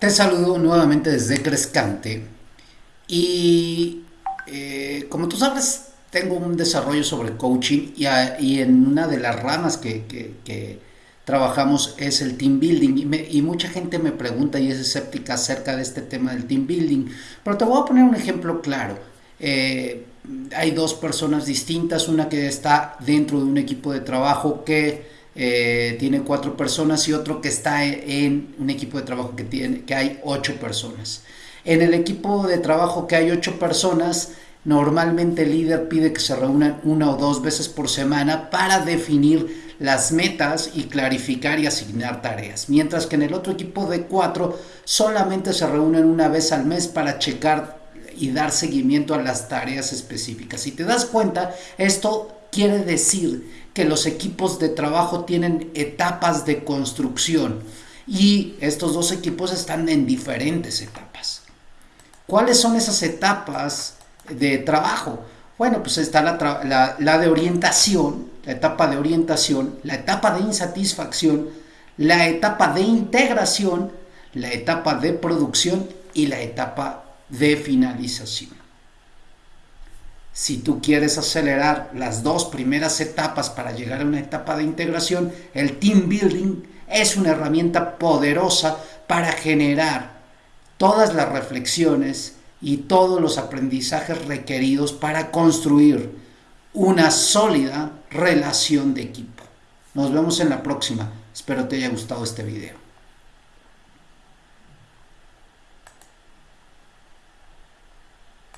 Te saludo nuevamente desde Crescante y eh, como tú sabes tengo un desarrollo sobre coaching y, en una de las ramas que, trabajamos es el team building y, mucha gente me pregunta y es escéptica acerca de este tema del team building, pero te voy a poner un ejemplo claro. Eh, hay dos personas distintas, una que está dentro de un equipo de trabajo que eh, tiene cuatro personas y otro que está en un equipo de trabajo que, tiene, que hay ocho personas. En el equipo de trabajo que hay ocho personas, normalmente el líder pide que se reúnan una o dos veces por semana para definir las metas y clarificar y asignar tareas. Mientras que en el otro equipo de cuatro solamente se reúnen una vez al mes para checar y dar seguimiento a las tareas específicas. Si te das cuenta, esto quiere decir que los equipos de trabajo tienen etapas de construcción y estos dos equipos están en diferentes etapas. ¿Cuáles son esas etapas de trabajo? Bueno, pues está la, de orientación, la etapa de orientación, la etapa de insatisfacción, la etapa de integración, la etapa de producción y la etapa de finalización. Si tú quieres acelerar las dos primeras etapas para llegar a una etapa de integración, el team building es una herramienta poderosa para generar todas las reflexiones y todos los aprendizajes requeridos para construir una sólida relación de equipo. Nos vemos en la próxima. Espero te haya gustado este video.